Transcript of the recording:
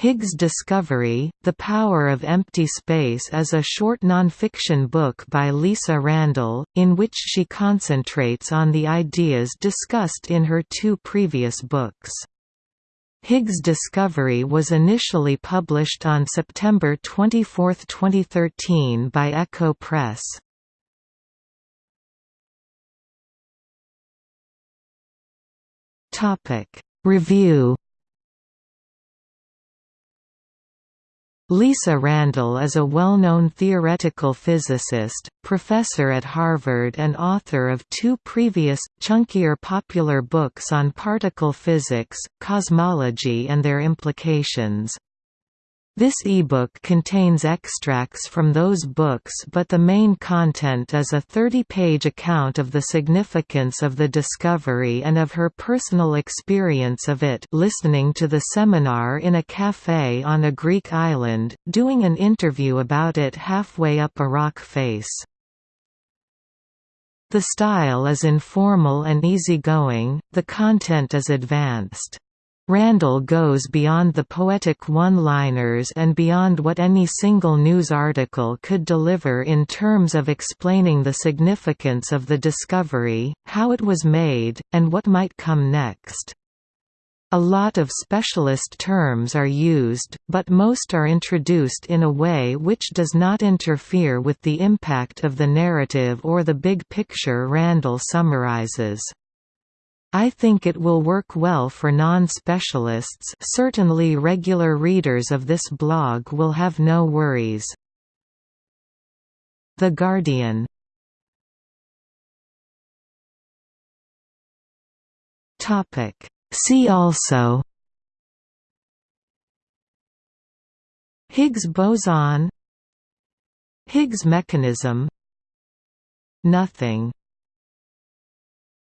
Higgs Discovery, The Power of Empty Space is a short nonfiction book by Lisa Randall, in which she concentrates on the ideas discussed in her two previous books. Higgs Discovery was initially published on September 24, 2013 by Ecco Press. Review Lisa Randall is a well-known theoretical physicist, professor at Harvard and author of two previous, chunkier popular books on particle physics, cosmology and their implications. This ebook contains extracts from those books but the main content is a 30-page account of the significance of the discovery and of her personal experience of it listening to the seminar in a café on a Greek island, doing an interview about it halfway up a rock face. The style is informal and easygoing, the content is advanced. Randall goes beyond the poetic one-liners and beyond what any single news article could deliver in terms of explaining the significance of the discovery, how it was made, and what might come next. A lot of specialist terms are used, but most are introduced in a way which does not interfere with the impact of the narrative or the big picture Randall summarizes. I think it will work well for non-specialists. Certainly regular readers of this blog will have no worries. The Guardian. See also. Higgs boson. Higgs mechanism. Nothing